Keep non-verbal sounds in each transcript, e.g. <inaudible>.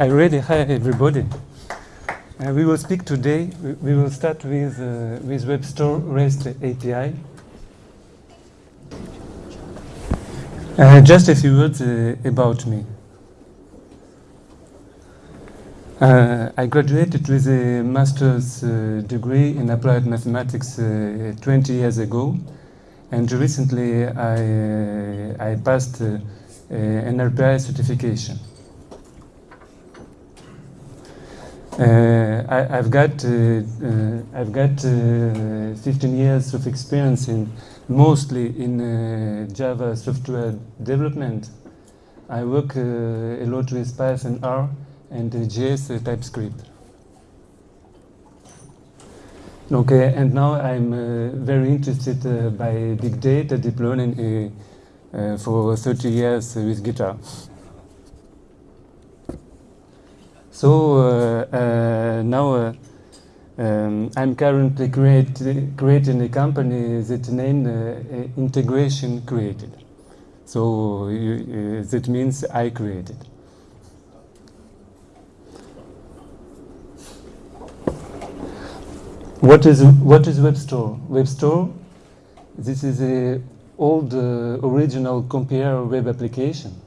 I ready. Hi, everybody. Uh, we will speak today. We, we will start with uh, with WebStore REST API. Uh, just a few words uh, about me. Uh, I graduated with a master's uh, degree in applied mathematics uh, 20 years ago, and recently I, I passed an RPI certification. Uh, I, I've got uh, uh, I've got uh, 15 years of experience in mostly in uh, Java software development. I work a lot with Python R and JS TypeScript. Okay, and now I'm very interested by big data deep learning for 30 years with guitar. So uh, uh, now uh, um, I'm currently create, creating a company that named Integration Created. So you, that means I created. What is what is WebStore? WebStore, this is a old uh, original Compiere web application.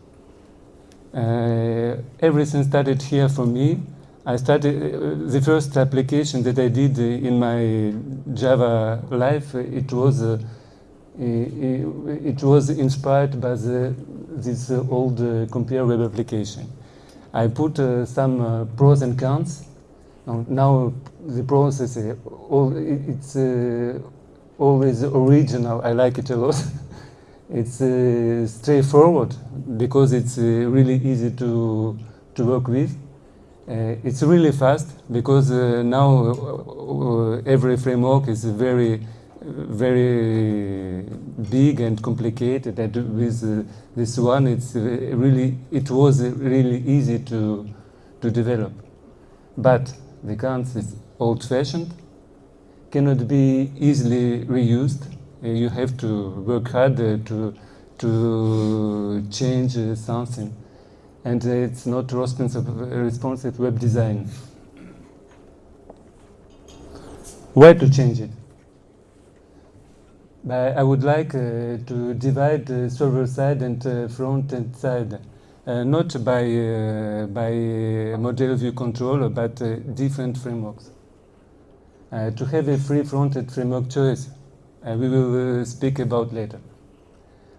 Uh, everything started here for me. I started uh, the first application that I did uh, in my Java life. uh, It was uh, it was inspired by the, this uh, old uh, Compiere web application. I put uh, some uh, pros and cons. Now, the process uh, all, it's uh, always original. I like it a lot. <laughs> it's uh, straightforward because it's uh, really easy to to work with. Uh, it's really fast because uh, now uh, every framework is very very big and complicated. And with this one it's really it was really easy to to develop. But the cons is old fashioned cannot be easily reused you have to work hard uh, to to change uh, something. And uh, it's not responsive, responsive web design. Where to change it? I would like uh, to divide the server side and uh, front end side, uh, not by uh, by uh, model view controller, but uh, different frameworks. Uh, to have a free front-end framework choice, uh, we will uh, speak about later.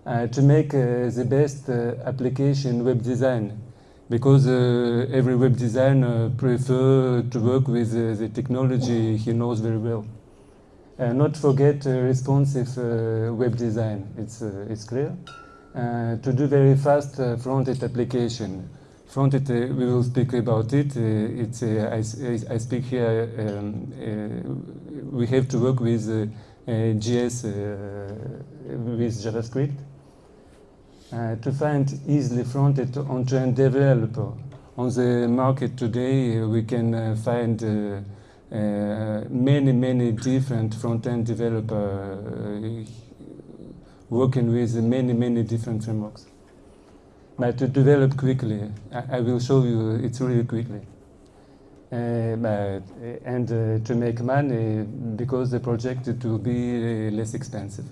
Uh, to make uh, the best uh, application web design, because uh, every web designer prefer to work with uh, the technology he knows very well. Uh, not forget uh, responsive uh, web design. It's uh, it's clear. Uh, to do very fast uh, front-end application. Front-end, uh, we will speak about it. Uh, it's uh, I, I speak here. Um, uh, we have to work with uh, uh, JS uh, with JavaScript. Uh, to find easily front-end on-trend developer on the market today, uh, we can uh, find. Uh, uh, many, many different front-end developer uh, working with many, many different frameworks. But to develop quickly, I, I will show you it's really quickly. But, uh, and uh, to make money because the project will be less expensive.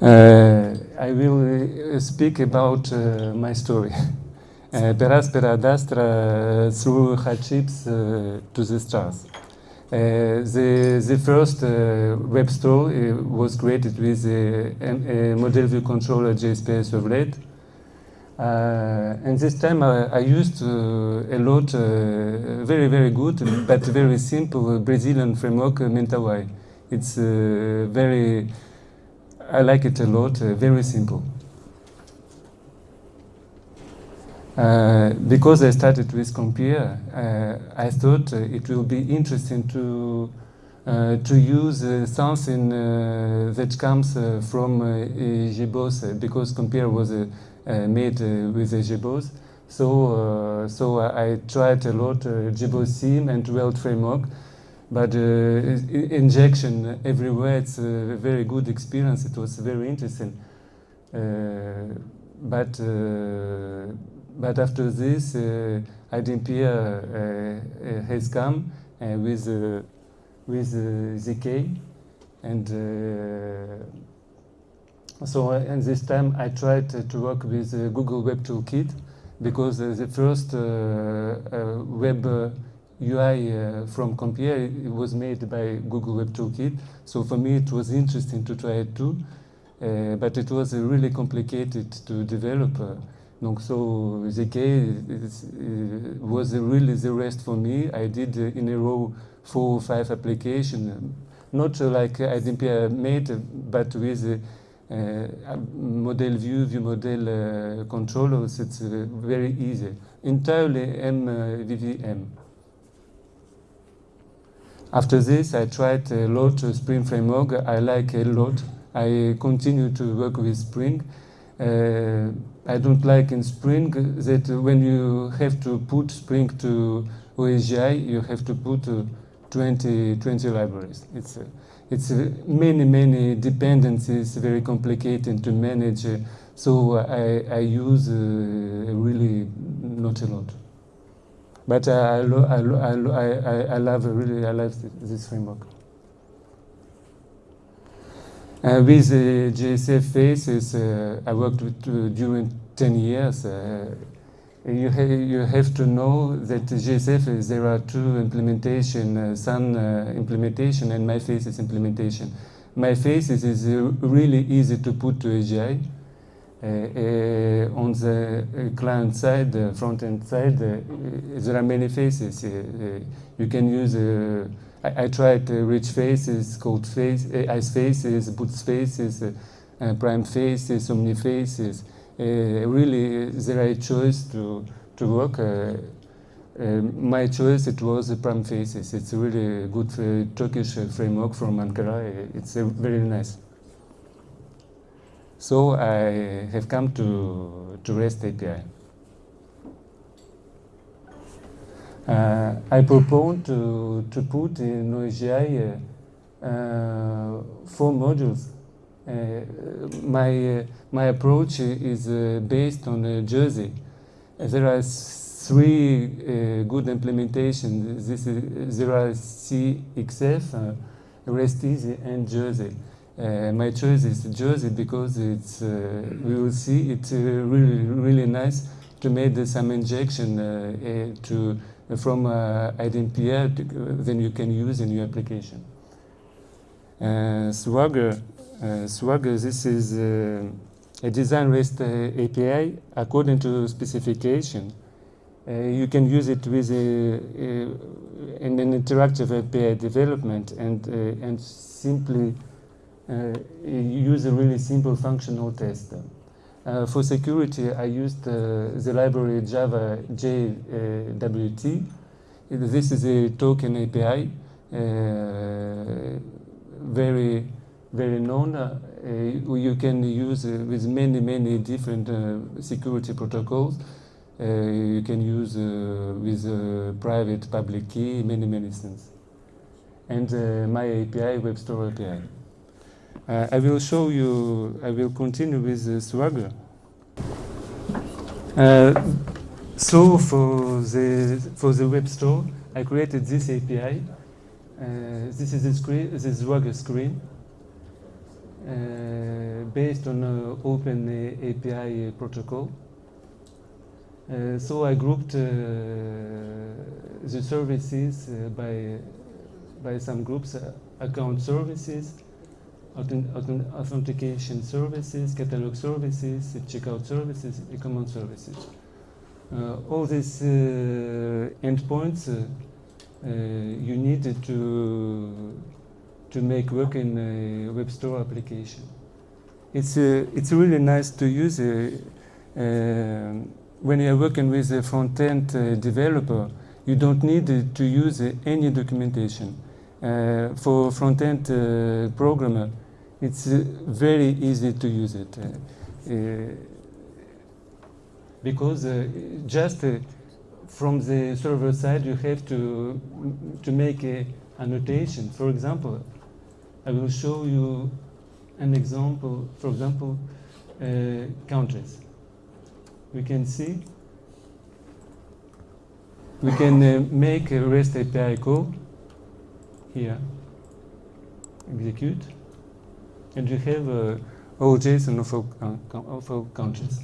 I will speak about my story. <laughs> Uh, per aspera ad astra through hardships uh, to the stars. Uh, the, the first uh, web store uh, was created with a, a model view controller JSPS servlet. Uh, and this time I, I used uh, a lot, uh, very, very good, but very simple Brazilian framework, uh, Mentawai. It's uh, very, I like it a lot, uh, very simple. Uh, because I started with Compiere, I thought it will be interesting to to use something that comes from uh, uh, because Compiere was uh, made uh, with a JBoss. So uh, so I, tried a lot uh, JBoss and Weld framework, but uh, injection everywhere it's a very good experience. It was very interesting. Uh, but uh, but after this, uh, iDempiere uh, has come with with ZK, and so and this time I tried to work with Google Web Toolkit because the first web UI uh, from Compiere was made by Google Web Toolkit. So for me, it was interesting to try it too. Uh, but it was uh, really complicated to develop. Uh, so ZK is, was really the rest for me. I did in a row four or five applications, not like IDMP made, but with uh, model view, view model uh, controllers, it's uh, very easy. Entirely MVVM. After this, I tried a lot of Spring Framework. I like a lot. I continue to work with Spring. Uh, I don't like in Spring that when you have to put Spring to OSGI, you have to put uh, 20, 20 libraries. It's, uh, it's uh, many, many dependencies, very complicated to manage. so I, I use uh, really not a lot. But I, I, I, I, love really I love this framework. Uh, with uh, JSF faces, uh, I worked with uh, during 10 years. Uh, you, ha you have to know that JSF, there are two implementation, uh, Sun implementation and MyFaces implementation. MyFaces is really easy to put to AGI. on the client side, front-end side, there are many faces. you can use I, I tried uh, rich faces, cold face, uh, ice faces, boots faces, uh, prime faces, omni faces. Uh, really, there are choice to, to work. Uh, uh, my choice it was the prime faces. It's a really good Turkish framework from Ankara. It's very nice. So I have come to, to REST API. Uh, I propose to, to put in OSGI uh, uh, four modules. Uh, my, uh, my approach is uh, based on uh, Jersey. Uh, there are three uh, good implementations. This is, there are CXF, REST Easy, and Jersey. my choice is Jersey because it's, we will see it's really, really nice to make some injection to from uh, iDempiere, then you can use in your application. Uh, Swagger, uh, Swagger, this is uh, a design REST uh, API according to specification. You can use it with in an interactive API development and, and simply use a really simple functional test. Uh, for security, I used uh, the library Java JWT. This is a token API, uh, very, very known. Uh, you can use with many, many different uh, security protocols. you can use with private, public key, many, many things. And my API, Web Store API. Uh, I will show you, I will continue with Swagger. Uh, so for the, for the web store, I created this API. Uh, this is the screen, this Swagger screen. Uh, based on uh, Open API protocol. Uh, so I grouped uh, the services by, by some groups, account services, authentication services, catalog services, checkout services, e-commerce services. Uh, all these uh, endpoints uh, uh you need to to make work in a web store application. It's uh, it's really nice to use uh, when you're working with a front-end developer. You don't need to use any documentation. for front-end programmer, it's uh, very easy to use it. Uh, uh, because just from the server side, you have to, to make a annotation. For example, I will show you an example, for example, uh, countries. we can see we can uh, make a REST API call here, execute, and you have uh, all JSON of all, countries.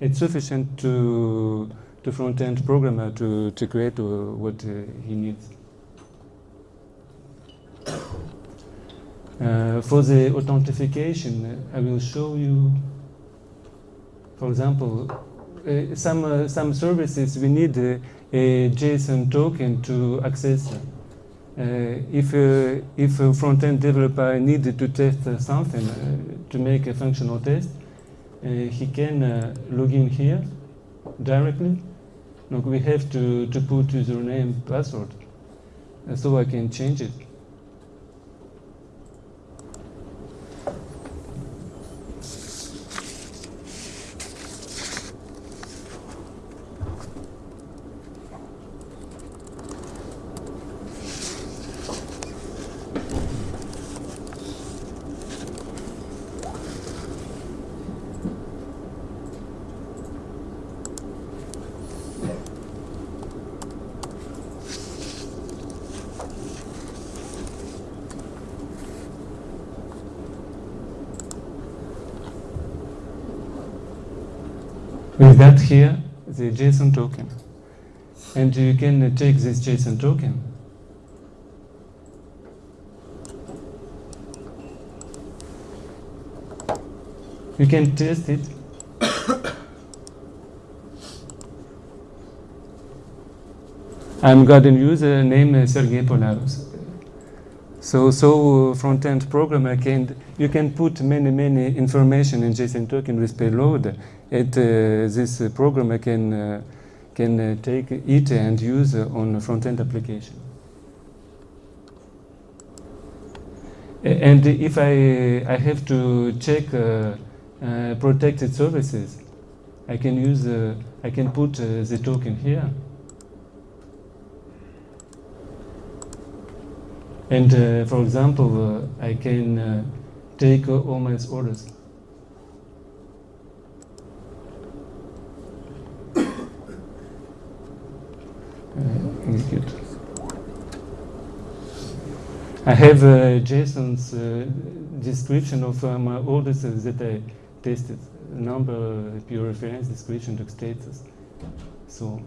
It's sufficient to to front-end programmer to, to create uh, what uh, he needs. Uh, for the authentication, I will show you, for example, uh, some, uh, some services we need uh, a JSON token to access. if, if a front-end developer needed to test something, to make a functional test, he can log in here directly. Look, we have to, to put username password, so I can change it. With that here, the JSON token. And you can take this JSON token you can test it <coughs> I'm got a user named uh, Sergey Polaros. So, so uh, front-end programmer can you can put many many information in JSON token with payload it, uh, this uh, programmer can, uh, can take it and use on front-end application. And if I, I have to check protected services, I can use, I can put the token here. And uh, for example, uh, I can uh, take all my orders. execute. I have uh, JSON's uh, description of uh, my orders that I tested, number, pure reference, description, to status, so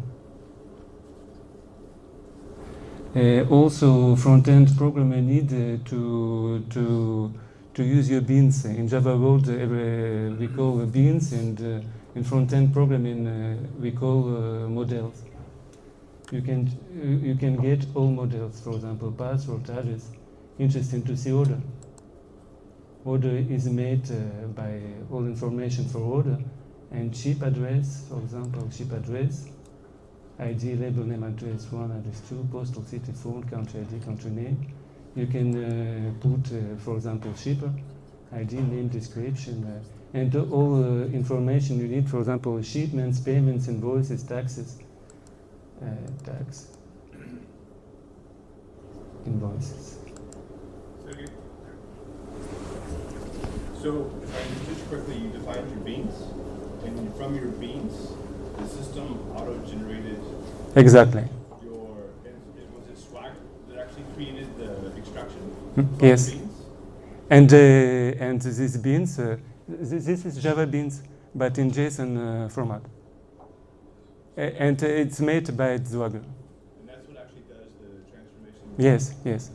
uh, also, front-end programmer need uh, to to to use your beans in Java world. We call beans, and in front-end programming we call models you can you can get all models, for example, paths or charges. Interesting to see order. Order is made uh, by all information for order, and ship address, for example, ship address, ID, label name, address one, address two, postal city, phone, country ID, country name. You can uh, put, uh, for example, shipper, ID, name, description, uh, and all uh, information you need, for example, shipments, payments, invoices, taxes, uh, tax <coughs> invoices. So, if I understood correctly, you defined your beans, and from your beans, the system auto-generated. Exactly. Your was it Swag that actually created the extraction? Hmm, yes. Beans? And uh, and these beans, uh, this, this, is Java beans, but in JSON uh, format and it's made by Swagger. And that's what actually does the transformation? Yes, yes.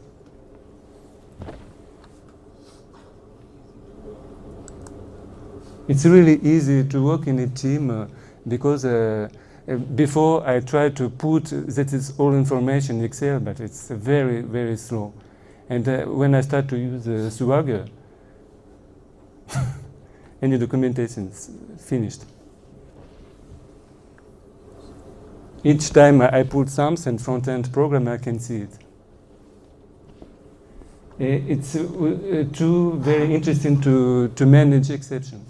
It's really easy to work in a team uh, because uh, uh before I tried to put that is all information in Excel, but it's very, very slow. And when I start to use uh, Swagger, <laughs> any documentation is finished. each time I put something front-end program, I can see it. It's uh, too very interesting to, to manage exceptions.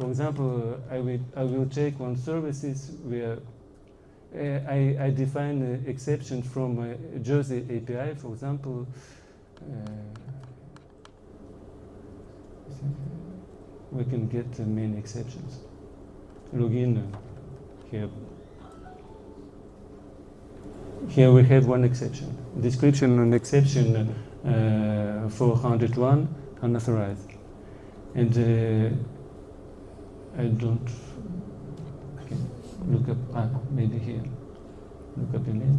For example, I will, I will take one services where uh, I, I define an exception from a Jersey API, for example, uh, we can get many exceptions. login here. Here we have one exception. Description and exception uh, 401 unauthorized. And uh, I don't okay, look up, ah, maybe here. Look up email.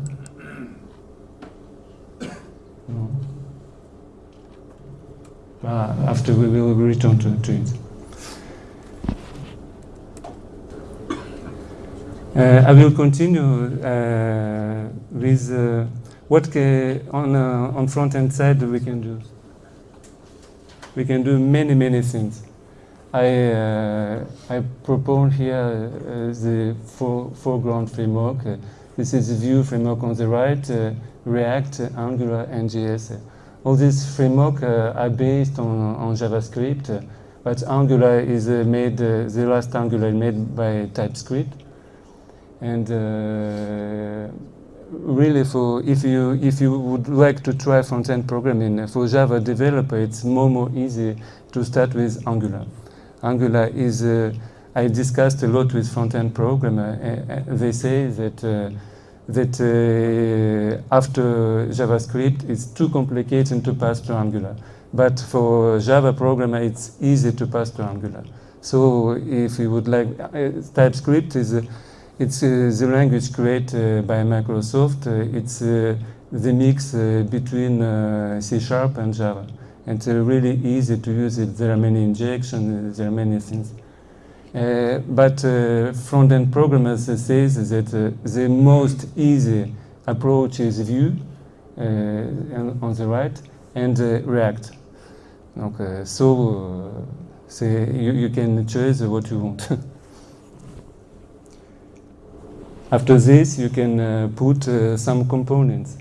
No. Ah, after we will return to, to it. Uh, I will continue uh, with uh, what on uh, on front end side we can do. We can do many many things. I uh, I propose here uh, the fore- foreground framework. This is the Vue framework on the right, uh, React, Angular, and JS. All these frameworks uh, are based on, on JavaScript, but Angular is made. The last Angular made by TypeScript and really for if you if you would like to try front-end programming for Java developer it's more more easy to start with Angular. Angular is uh, I discussed a lot with front-end programmer. Uh, uh, they say that uh, that uh, after JavaScript it's too complicated to pass to Angular. But for Java programmer it's easy to pass to Angular. So if you would like uh, TypeScript is uh, it's uh, the language created by Microsoft. It's the mix between C Sharp and Java. And it's really easy to use it. There are many injections, there are many things. Uh, but uh, front-end programmers says that uh, the most easy approach is Vue uh, on the right and uh, React. Okay, so uh, you, you can choose what you want. <laughs> After this, you can put some components.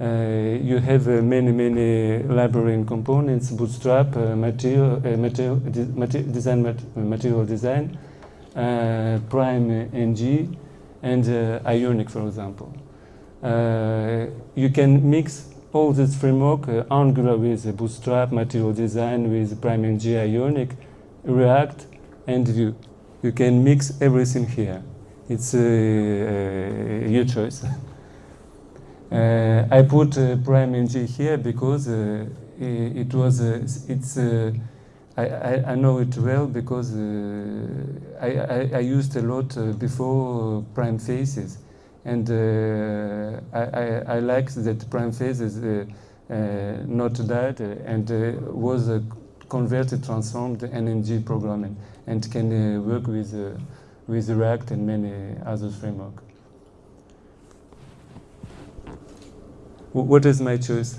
Uh, you have uh, many, many library and components, Bootstrap, uh, material, material, de- mate- design, mat- material design, Prime NG, and Ionic, for example. You can mix all this framework, uh, Angular with Bootstrap, material design with Prime NG, Ionic, React, and Vue. You can mix everything here. It's uh, uh, your choice. <laughs> Uh, I put uh, Prime NG here because uh, i- it was uh, it's uh, I, I, I know it well because uh, I, I, I used a lot before Prime Faces, and I, I, I like that Prime Faces not uh, and was converted, transformed NNG programming, and can work with with React and many other frameworks. What is my choice?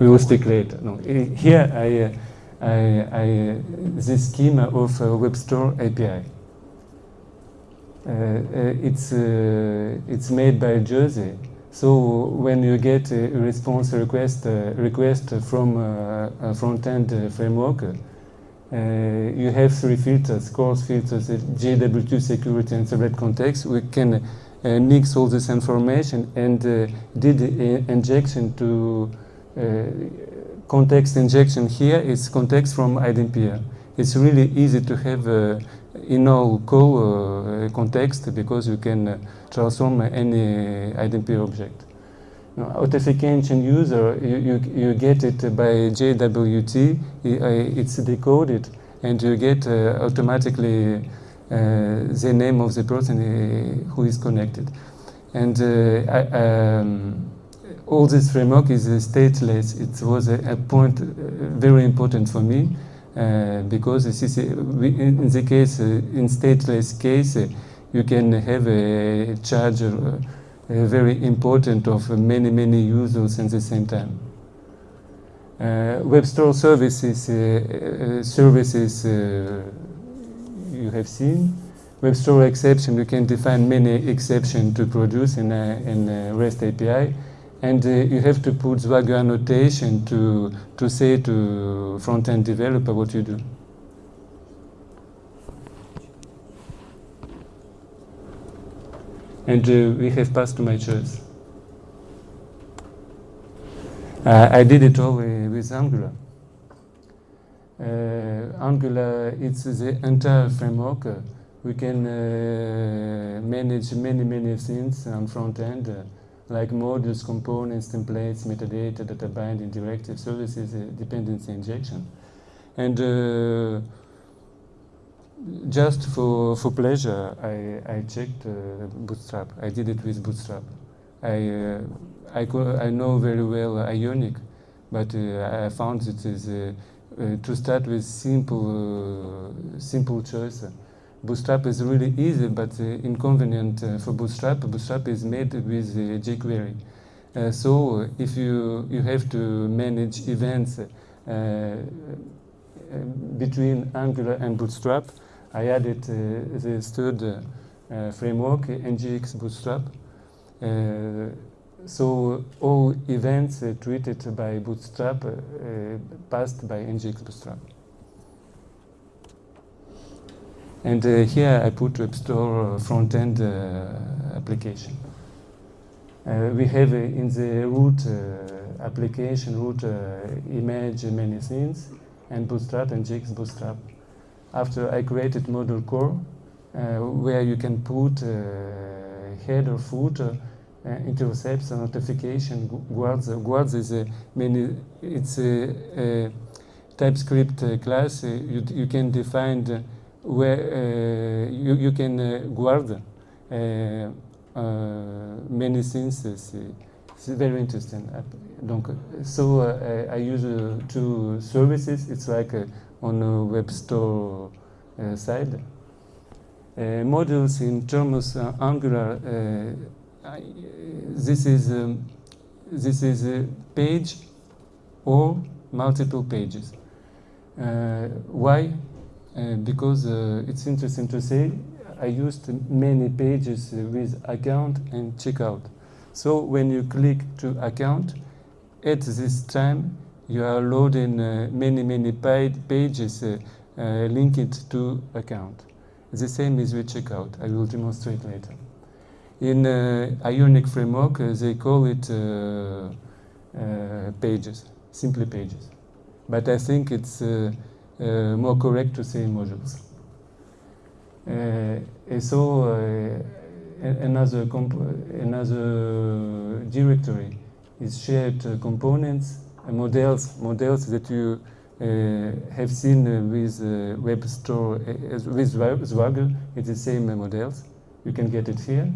we will stick later. No, here I, uh, I, I uh, this schema of uh, Web Store API. It's it's made by Jersey. So when you get a response request request from a front-end uh, framework, you have three filters, CORS filters, uh, JWT security and select context. We can uh, mix all this information and uh, did uh, injection to uh, context injection here is context from iDempiere. It's really easy to have uh, in all uh, context because you can uh, transform any iDempiere object. Now, authentication user, you, you, you get it by JWT, uh, it's decoded, and you get uh, automatically uh, the name of the person uh, who is connected. And uh, I, um, all this framework is uh, stateless. It was a, a point uh, very important for me uh, because in the case, uh, in stateless case, uh, you can have a charge uh, uh, very important of many, many users at the same time. Uh, web store services, uh, uh, services you have seen. Web store exception, you can define many exceptions to produce in a, in a REST API. And uh, you have to put Swagger annotation to, to say to front-end developer what you do. And we have passed my choice. Uh, I did it all with Angular. uh, Angular, it's the entire framework. We can uh, manage many, many things on front end, like modules, components, templates, metadata, data binding, directive services, uh, dependency injection. And uh, just for, for pleasure, I, I checked uh, Bootstrap. I did it with Bootstrap. I, uh, I, I know very well Ionic, but uh, I found it is uh, uh, to start with simple, uh, simple choice. Bootstrap is really easy, but inconvenient for Bootstrap. Bootstrap is made with jQuery. So if you, you have to manage events between Angular and Bootstrap, I added uh, the third uh, framework, NGX Bootstrap. Uh, so all events treated by Bootstrap passed by NGX Bootstrap. And uh, here I put Web Store front-end uh, application. Uh, we have in the root application, root image, many things, and Bootstrap and NGX Bootstrap. After I created module core, uh, where you can put uh, header, footer, uh, intercepts, and notification, guards. Uh, guards is a many. It's a, a TypeScript uh, class. Uh, you, you can define the, where uh, you, you can uh, guard uh, uh, many things. It's, very interesting. Uh, Donc, so uh, I use uh, two services. It's like uh, on a web store uh, side. Uh, modules in terms of uh, Angular. I, this is um, this is a page or multiple pages. Uh, why? Uh, because uh, it's interesting to say I used many pages with account and checkout. So when you click to account, at this time you are loading uh, many many pa- pages uh, uh, linked to account. The same is with checkout. I will demonstrate later. In Ionic framework, they call it pages, simply pages. But I think it's uh, more correct to say modules. Uh, so uh, another another directory is shared components, models, models that you uh, have seen with uh, web store uh, with Zwa- Swagger. It's the same models. You can get it here.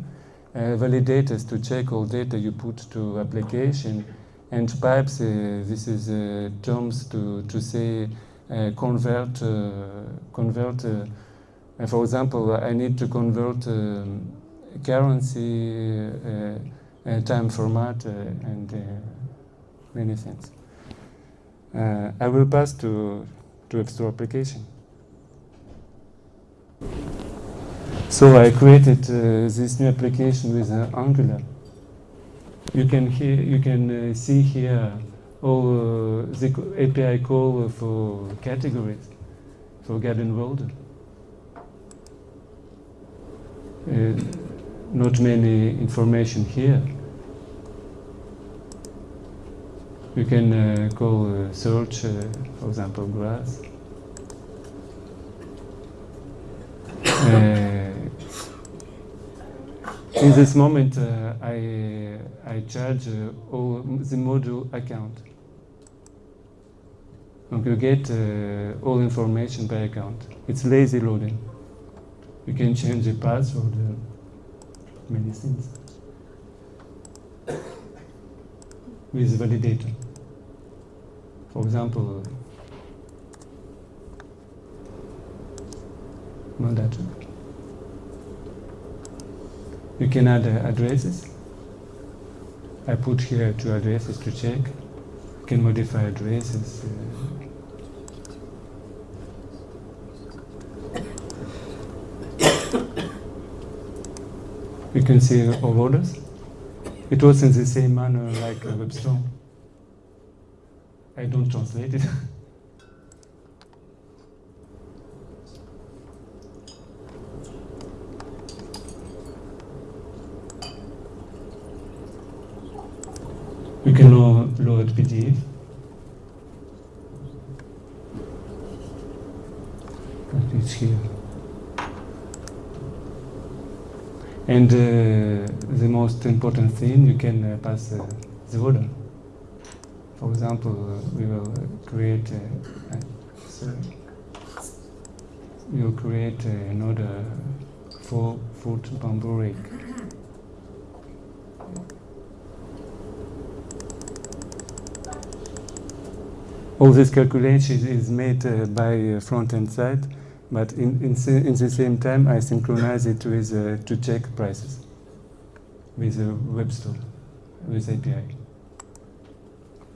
Validators to check all data you put to application, and pipes. This is terms to to say convert convert. For example, I need to convert um, currency, uh, uh, time format, uh, and many things. Uh, I will pass to to Store application. So I created uh, this new application with uh, Angular. You can hear, you can uh, see here all uh, the API call for categories for Garden World. Uh, not many information here. You can uh, call uh, search, uh, for example, grass. In this moment, I, I charge all the module account. Donc you get all information by account. It's lazy loading. You can change the password, many things. <coughs> With validator. For example, Mandata. You can add uh, addresses. I put here two addresses to check. You can modify addresses. Uh, you can see all orders. It was in the same manner like a web store. I don't translate it. <laughs> we can now load PDF. it's here. And uh, the most important thing, you can uh, pass uh, the order. For example, uh, we will uh, create, we will create another four foot bamboo rake. All this calculation is made uh, by uh, front end side, but in, in, in the same time I synchronize it with uh, to check prices with a web store, with API.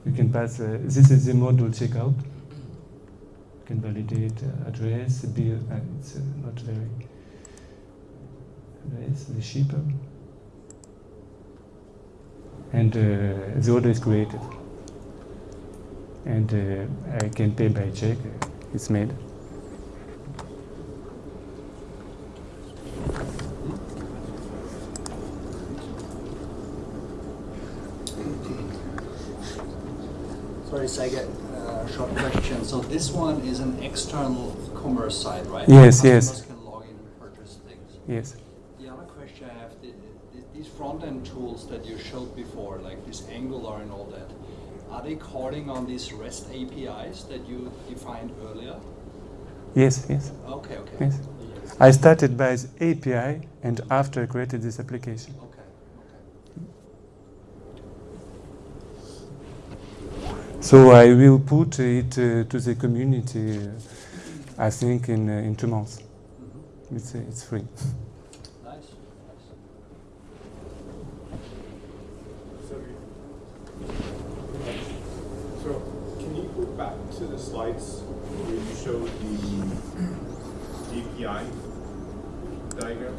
You can pass, uh, this is the module checkout. You can validate uh, address, bill, uh, it's uh, not very, address, the shipper. And uh, the order is created. And uh, I can pay by check, it's made. Sorry, Saget, uh, short question. So this one is an external commerce site, right? Yes, yes. Can log in and purchase things. Yes. The other question I have, the- the- these front-end tools that you showed before, like this Angular and all that, are they calling on these REST APIs that you defined earlier? Yes, yes, Okay, okay. yes. I started by the API and after I created this application. Okay. So I will put it uh, to the community, uh, I think, in, uh, in two months. Mhm. It's, uh, it's free. Nice, nice. So, so can you go back to the slides where you showed the API diagram?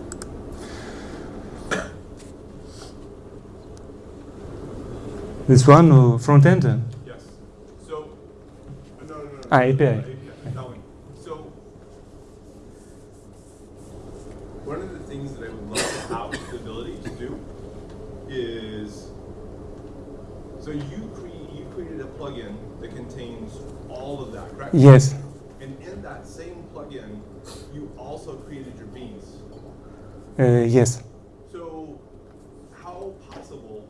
This one, uh, front end? Uh. Ah, API. One. So, one of the things that I would love to have the ability to do is, so you create, you created a plugin that contains all of that, correct? Yes, And in that same plugin, you also created your beans. uh, yes. So, how possible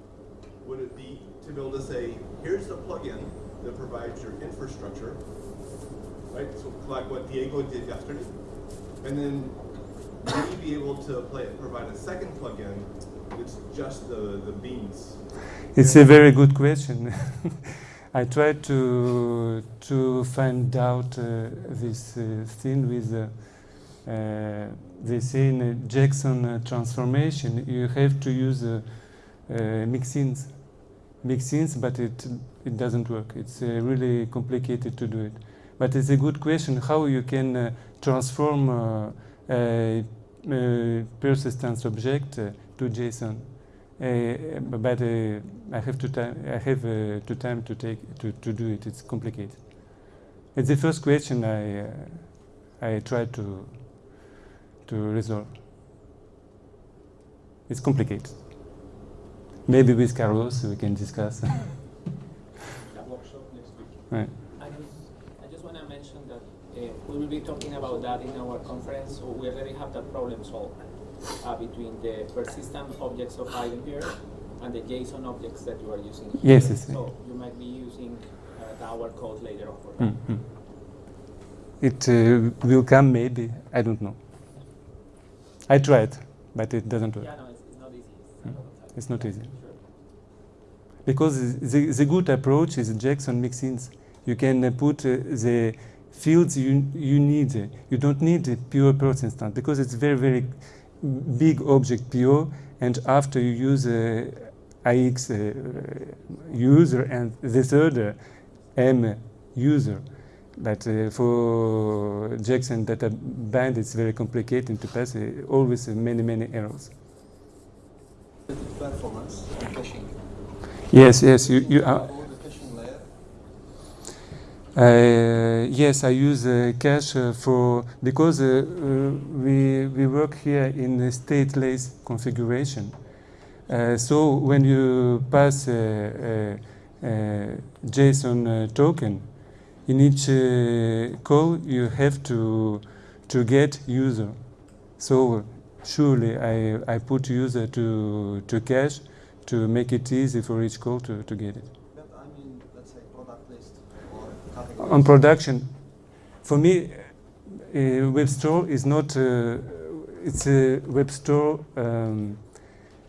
would it be to be able to say, here's the plugin that provides your infrastructure, right? So, like what Diego did yesterday, and then maybe be able to play, provide a second plugin that's just the, the beans. It's a very good question. <laughs> I tried to to find out uh, this uh, thing with uh, uh, they say uh, Jackson uh, transformation you have to use uh, mixins, mixins, but it it doesn't work. It's really complicated to do it. But it's a good question how you can uh, transform uh, a, a persistence object uh, to JSON. Uh, but uh, I have to time. I have uh, to time to take to, to do it. It's complicated. It's the first question I uh, I try to to resolve. It's complicated. Maybe with Carlos we can discuss. <laughs> that workshop next week. right. I just, I just want to mention that we will be talking about that in our conference. So we already have that problem solved uh, between the persistent objects of Ironbeard and the JSON objects that you are using here. Yes, yes, So you might be using uh, our code later on for that. Mm, mm. It uh, will come maybe. I don't know. I tried, but it doesn't work. Yeah, no, it's, it's not easy. It's, Mm. not. It's not easy. Sure. Because the, the good approach is Jackson mixins. You can uh, put uh, the fields you, you need. You don't need a pure persistent because it's very, very big object pure. And after you use uh, IX uh, user and the third uh, M user. But uh, for Jackson databind, it's very complicated to pass. Uh, always many, many errors. Performance and caching. Yes, yes. You, you are. Double the caching layer. Uh, yes, I use uh, cache uh, for because uh, uh, we we work here in a stateless configuration. So when you pass a, JSON token, in each call you have to to get user. So surely I, I put user to, to cache to make it easy for each call to, to get it. But I mean, let's say product list or category. On production, for me, uh, web store is not. Uh, it's a web store. Um,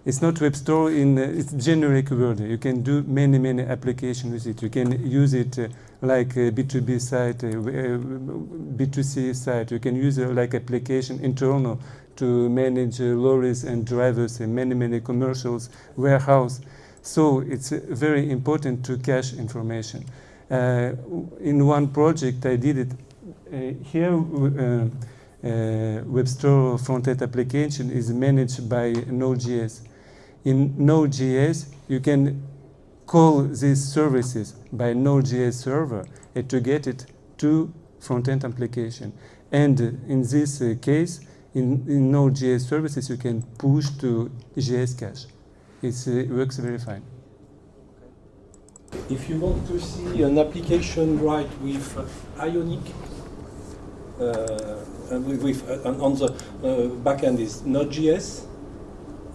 it's not web store in. Uh, it's generic word. You can do many many applications with it. You can use it uh, like a B2B site, uh, uh, B2C site. You can use it like application internal to manage uh, lorries and drivers and many many commercials warehouse. So it's uh, very important to cache information. Uh, in one project, I did it. Uh, here, uh, uh, web store front-end application is managed by Node.js. In Node.js, you can call these services by Node.js server to get it to front-end application. And in this uh, case, in, in Node.js services, you can push to JS cache. It's, uh, it works very fine. If you want to see an application right with uh, Ionic, uh, with, with, uh, on- the uh, backend is Node.js,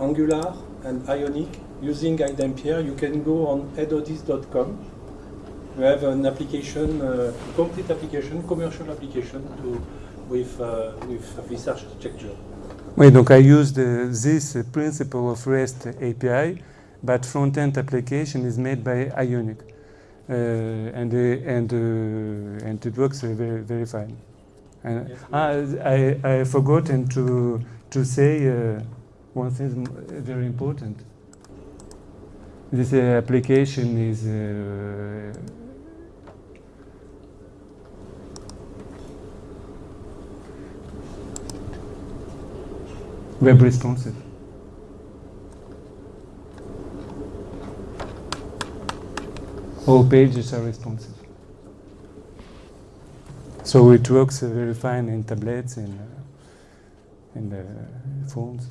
Angular, and Ionic. Using iDempiere, you can go on edodis.com. We have an application, uh, complete application, commercial application to, with, uh, with this architecture. Oui, donc I used uh, this principle of REST API, but front-end application is made by Ionic, uh, and uh, and uh, and it works very very fine. And Yes. I I forgotten to to say uh, one thing very important. This uh, application is. Uh, web responsive. All pages are responsive. So it works very fine in tablets and uh, in the phones.